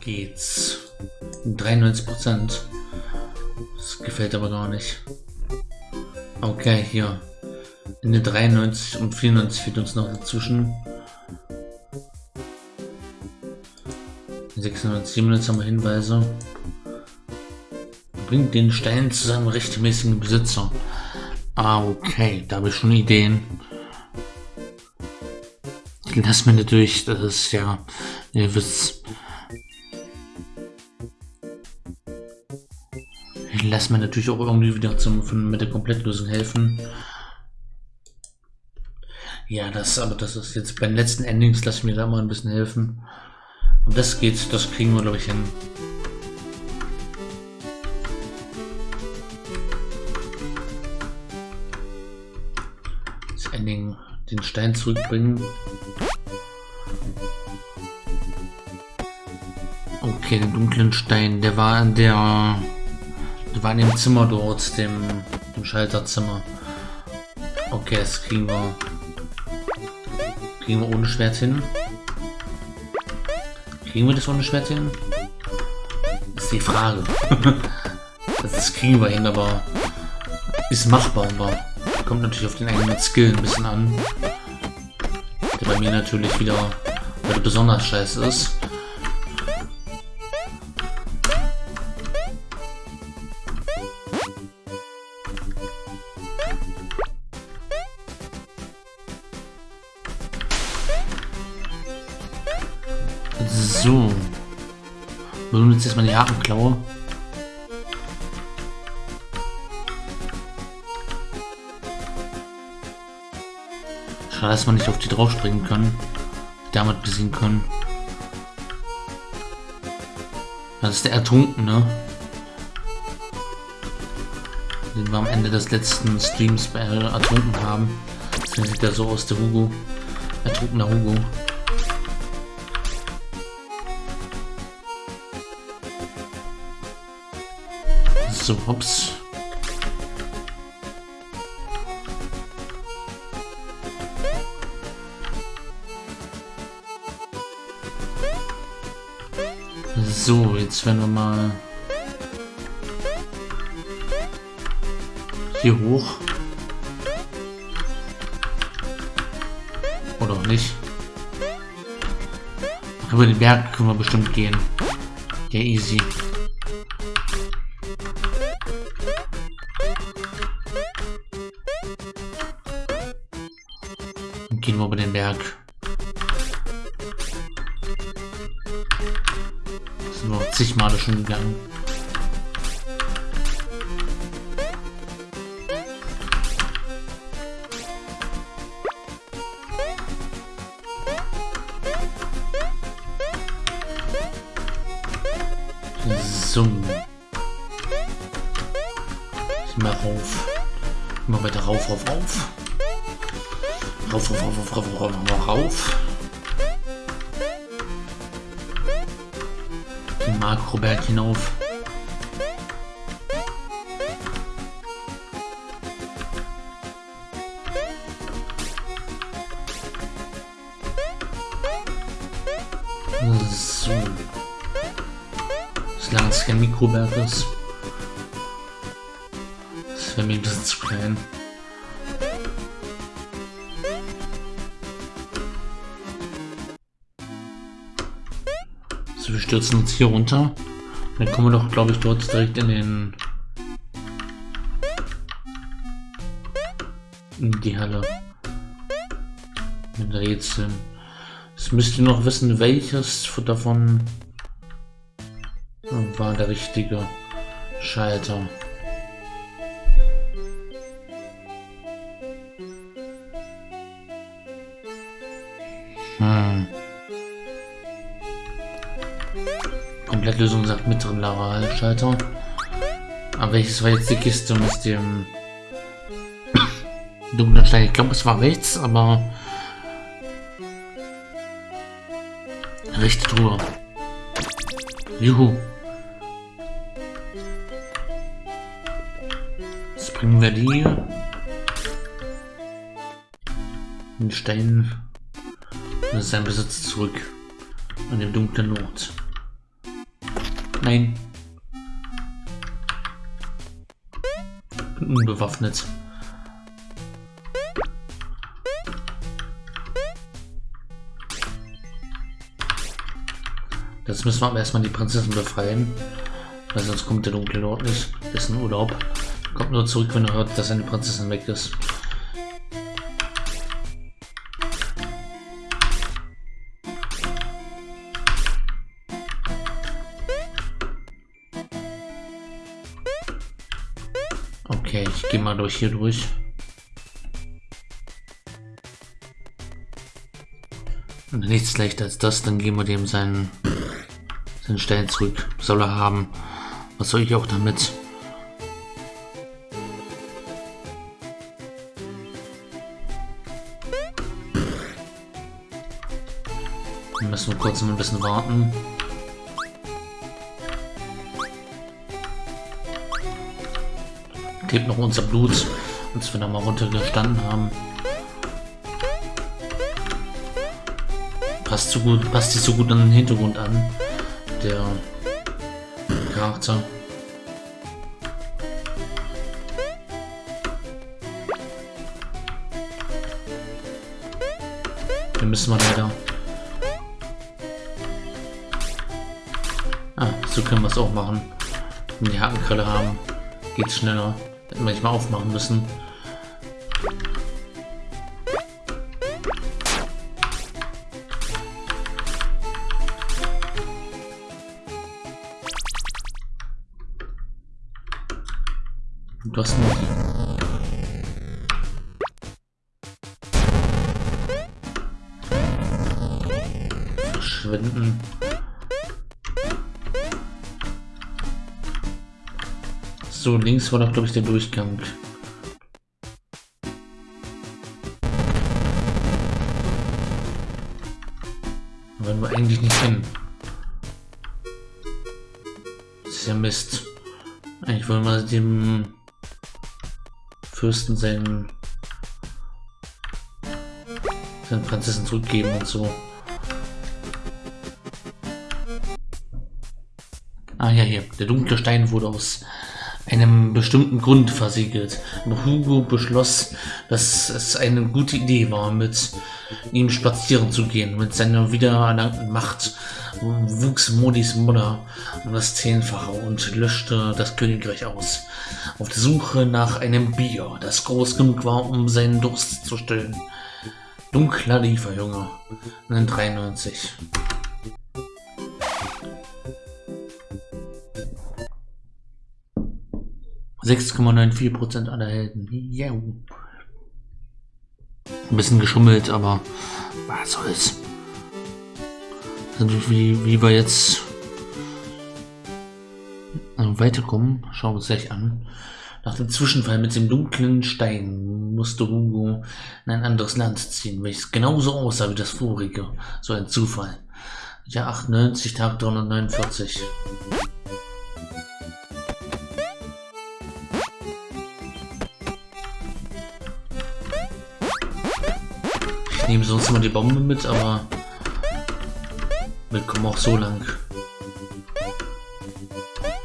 Geht's. 93 Prozent. Das gefällt aber gar nicht. Okay, hier. In den 93 und 94 fehlt uns noch dazwischen. 96, 97 haben wir Hinweise. Bringt den Stein zu seinem rechtmäßigen Besitzer. Ah, okay, da habe ich schon Ideen. Lass mir natürlich, das ist ja, ihr wisst, Lass mir natürlich auch irgendwie wieder zum, mit der Komplettlösung helfen. Ja, das, aber das ist jetzt bei den letzten Endings, lass mir da mal ein bisschen helfen. Und das geht, das kriegen wir, glaube ich, hin. Das Ending, den Stein zurückbringen. Okay, den dunklen Stein, der war in der wir waren im Zimmer dort, dem, dem Schalterzimmer. Okay, das kriegen wir. Kriegen wir ohne Schwert hin? Kriegen wir das ohne Schwert hin? Das ist die Frage. das kriegen wir hin, aber ist machbar, aber kommt natürlich auf den eigenen Skill ein bisschen an. Der bei mir natürlich wieder besonders scheiße ist. Uns jetzt mal die Hakenklaue. Schade, dass man nicht auf die drauf springen können. Damit besiegen können. Das ist der Ertrunkene. Den wir am Ende des letzten Streams bei ertrunken haben. Das sieht er so aus, der Hugo. Ertrunkener Hugo. So, hops. So, jetzt werden wir mal hier hoch. Oder auch nicht. Über den Berg können wir bestimmt gehen. Ja, easy. Berg. Sind wir zig Male schon gegangen. Ich mach rauf. Immer weiter rauf, rauf, rauf. Rauf, rauf, rauf, rauf, rauf, rauf. Den Makroberg hinauf. So. Solange es kein Mikroberg ist. Das wäre mir ein bisschen zu klein. Wir stürzen uns hier runter. Dann kommen wir doch, glaube ich, dort direkt in den... In die Halle. Mit Rätseln. Jetzt müsst ihr noch wissen, welches davon war der richtige Schalter. Hm. Komplettlösung sagt mittleren Lavalschalter. Aber welches war jetzt die Kiste mit dem dunklen Stein? Ich glaube, es war rechts, aber rechte Truhe. Juhu. Jetzt bringen wir die den Stein in seinen Besitz zurück an dem dunklen Ort. Nein. Unbewaffnet. Jetzt müssen wir erstmal die Prinzessin befreien. Weil sonst kommt der dunkle Lord nicht. Ist ein Urlaub. Kommt nur zurück, wenn er hört, dass seine Prinzessin weg ist. Mal durch hier durch. Und nichts leichter als das, dann geben wir dem seinen, seinen Stein zurück. Soll er haben. Was soll ich auch damit? Wir müssen kurz ein bisschen warten. Klebt noch unser Blut, als wir da mal runtergestanden haben. Passt so gut, passt sich so gut an den Hintergrund an. Der Charakter. Wir müssen mal leider. Ah, so können wir es auch machen. Wenn die Hakenkrelle haben, geht es schneller. Hätten wir nicht mal aufmachen müssen. Du hast noch. Verschwinden. So, links war doch, glaube ich, der Durchgang. Aber wir eigentlich nicht hin. Das ist ja Mist. Eigentlich wollen wir dem Fürsten seinen, seinen Prinzessin zurückgeben und so. Ah ja, hier. Der dunkle Stein wurde aus einem bestimmten Grund versiegelt. Hugo beschloss, dass es eine gute Idee war, mit ihm spazieren zu gehen. Mit seiner wiedererlangten Macht wuchs Modis Mutter um das Zehnfache und löschte das Königreich aus. Auf der Suche nach einem Bier, das groß genug war, um seinen Durst zu stillen. Dunkler Lieferjunge, 93. 6,94% aller Helden. Yeah. Ein bisschen geschummelt, aber was soll's. Also wie, wie wir jetzt weiterkommen, schauen wir uns gleich an. Nach dem Zwischenfall mit dem dunklen Stein musste Hugo in ein anderes Land ziehen, welches genauso aussah wie das vorige. So ein Zufall. Ja, 98, Tag 349. nehme sonst mal die Bombe mit, aber wir kommen auch so lang.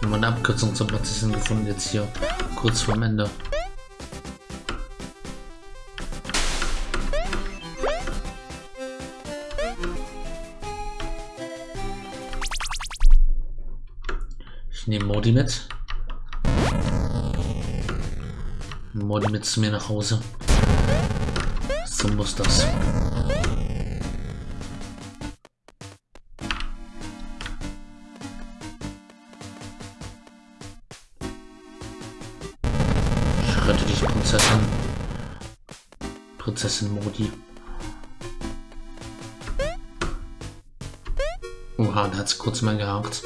Haben eine Abkürzung zum Prinzessin gefunden, jetzt hier kurz vorm Ende. Ich nehme Modi mit. Modi mit zu mir nach Hause. So muss das. Ich dich, Prinzessin. Prinzessin Modi. Oha, da hat's kurz mal gehakt.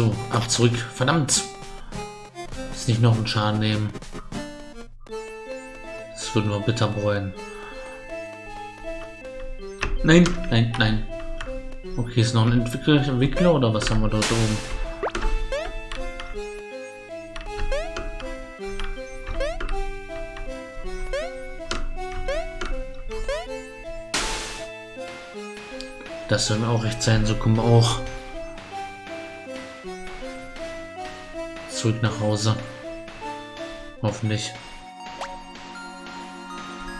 So, ab zurück. Verdammt! Jetzt nicht noch einen Schaden nehmen. Das würde nur bitter bereuen. Nein, nein, nein. Okay, ist noch ein Entwickler, Entwickler oder was haben wir dort oben? Das soll auch recht sein, so kommen wir auch zurück nach Hause. Hoffentlich.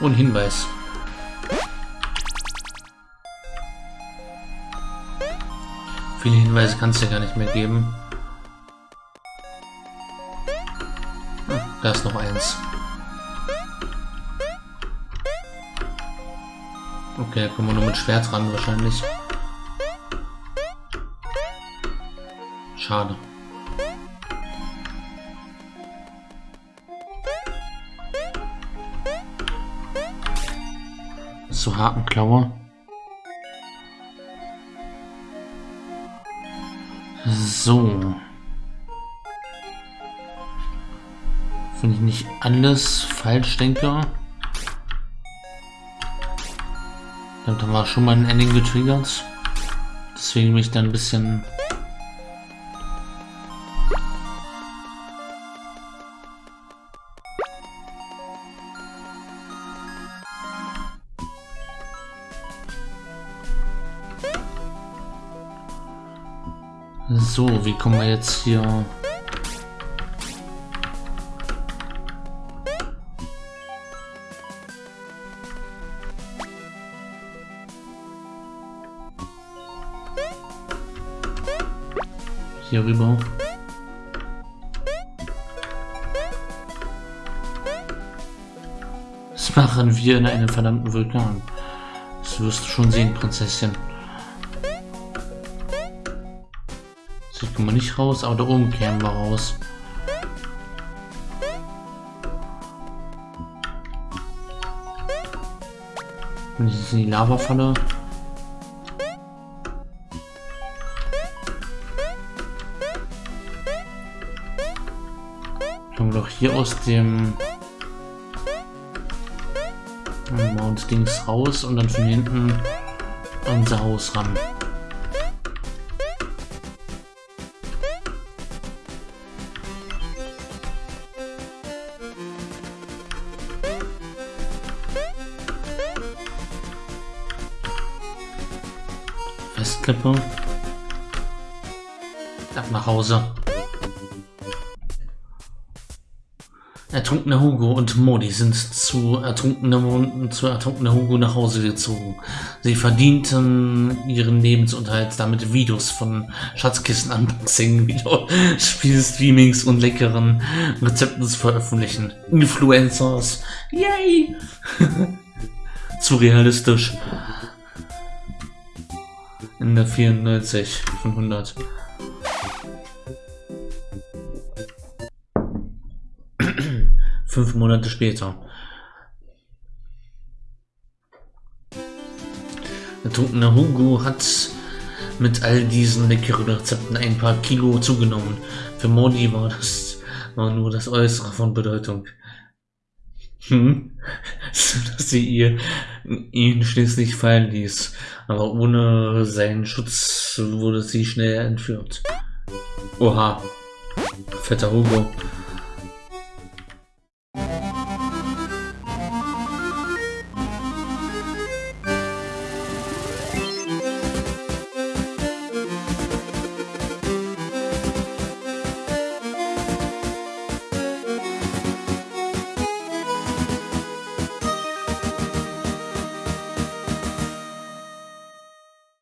Und Hinweis. Viele Hinweise kannst du ja gar nicht mehr geben. Ah, da ist noch eins. Okay, kommen wir nur mit Schwert ran wahrscheinlich. Schade. So Hakenklaue. So. Wenn ich nicht alles falsch denke. Damit haben wir schon mal ein Ending getriggert. Deswegen bin ich dann ein bisschen... So, wie kommen wir jetzt hier... hier rüber. Was machen wir in einem verdammten Vulkan? Das wirst du schon sehen, Prinzessin. Ich komme nicht raus, aber da oben kämen wir raus. Jetzt in die Lava falle. Kommen wir doch hier aus dem Mount Dings raus und dann von hinten unser Haus ran. Festklippe. Ab nach Hause. Ertrunkener Hugo und Modi sind zu ertrunkener, zu ertrunkener Hugo nach Hause gezogen. Sie verdienten ihren Lebensunterhalt damit Videos von Schatzkissen Unboxing, Videospiel-Streamings und leckeren Rezepten zu veröffentlichen. Influencers. Yay! zu realistisch. In der 94 von 100. Fünf Monate später. Der trunkene Hugo hat mit all diesen leckeren Rezepten ein paar Kilo zugenommen. Für Modi war das war nur das Äußere von Bedeutung. Hm? Dass sie ihr, ihn schließlich fallen ließ. Aber ohne seinen Schutz wurde sie schnell entführt. Oha. Fetter Hugo.